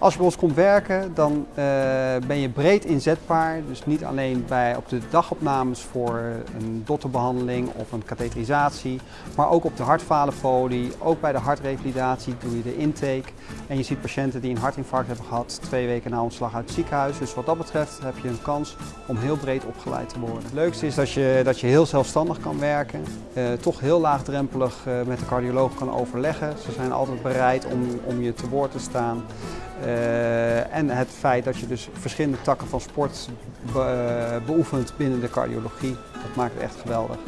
Als je bij ons komt werken, dan eh, ben je breed inzetbaar. Dus niet alleen bij, op de dagopnames voor een dotterbehandeling of een katheterisatie, maar ook op de hartfalenfolie, ook bij de hartrevalidatie doe je de intake. En je ziet patiënten die een hartinfarct hebben gehad twee weken na ontslag uit het ziekenhuis. Dus wat dat betreft heb je een kans om heel breed opgeleid te worden. Het leukste is dat je, dat je heel zelfstandig kan werken, eh, toch heel laagdrempelig uh, met de cardioloog kan overleggen. Ze zijn altijd bereid om, om je te woord te staan. Uh, en het feit dat je dus verschillende takken van sport be, uh, beoefent binnen de cardiologie, dat maakt het echt geweldig.